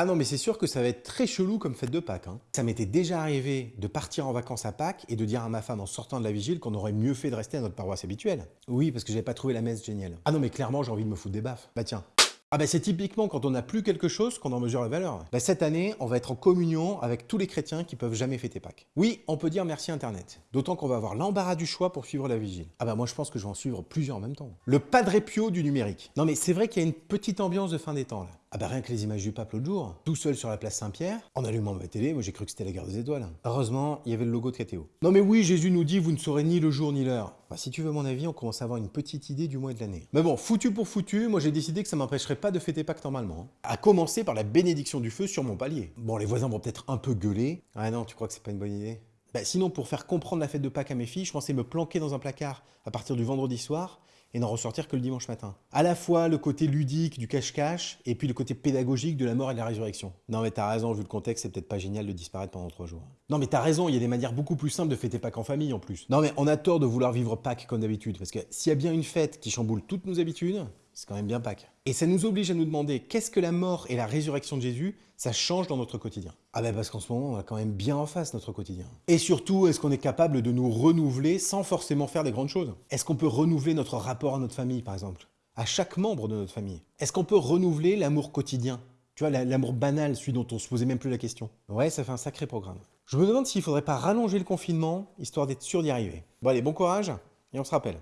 Ah non, mais c'est sûr que ça va être très chelou comme fête de Pâques. hein. Ça m'était déjà arrivé de partir en vacances à Pâques et de dire à ma femme en sortant de la vigile qu'on aurait mieux fait de rester à notre paroisse habituelle. Oui, parce que j'avais pas trouvé la messe géniale. Ah non, mais clairement, j'ai envie de me foutre des baffes. Bah tiens. Ah bah c'est typiquement quand on n'a plus quelque chose qu'on en mesure la valeur. Bah cette année, on va être en communion avec tous les chrétiens qui peuvent jamais fêter Pâques. Oui, on peut dire merci Internet. D'autant qu'on va avoir l'embarras du choix pour suivre la vigile. Ah bah moi je pense que je vais en suivre plusieurs en même temps. Le Padre Pio du numérique. Non mais c'est vrai qu'il y a une petite ambiance de fin des temps là. Ah bah rien que les images du pape l'autre jour, tout seul sur la place Saint-Pierre, en allumant ma télé, moi j'ai cru que c'était la guerre des étoiles. Heureusement, il y avait le logo de KTO. Non mais oui, Jésus nous dit, vous ne saurez ni le jour ni l'heure. Bah si tu veux mon avis, on commence à avoir une petite idée du mois de l'année. Mais bon, foutu pour foutu, moi j'ai décidé que ça m'empêcherait pas de fêter Pâques normalement. hein. À commencer par la bénédiction du feu sur mon palier. Bon, les voisins vont peut-être un peu gueuler. Ah non, tu crois que c'est pas une bonne idée? Bah, sinon, pour faire comprendre la fête de Pâques à mes filles, je pensais me planquer dans un placard à partir du vendredi soir et n'en ressortir que le dimanche matin. À la fois le côté ludique du cache-cache et puis le côté pédagogique de la mort et de la résurrection. Non mais t'as raison, vu le contexte, c'est peut-être pas génial de disparaître pendant trois jours. Non mais t'as raison, il y a des manières beaucoup plus simples de fêter Pâques en famille en plus. Non mais on a tort de vouloir vivre Pâques comme d'habitude, parce que s'il y a bien une fête qui chamboule toutes nos habitudes, c'est quand même bien Pâques. Et ça nous oblige à nous demander qu'est-ce que la mort et la résurrection de Jésus, ça change dans notre quotidien. Ah ben parce qu'en ce moment, on a quand même bien en face notre quotidien. Et surtout, est-ce qu'on est capable de nous renouveler sans forcément faire des grandes choses? Est-ce qu'on peut renouveler notre rapport à notre famille, par exemple? À chaque membre de notre famille? Est-ce qu'on peut renouveler l'amour quotidien? Tu vois, la- l'amour banal, celui dont on se posait même plus la question. Ouais, ça fait un sacré programme. Je me demande s'il faudrait pas rallonger le confinement, histoire d'être sûr d'y arriver. Bon allez, bon courage, et on se rappelle.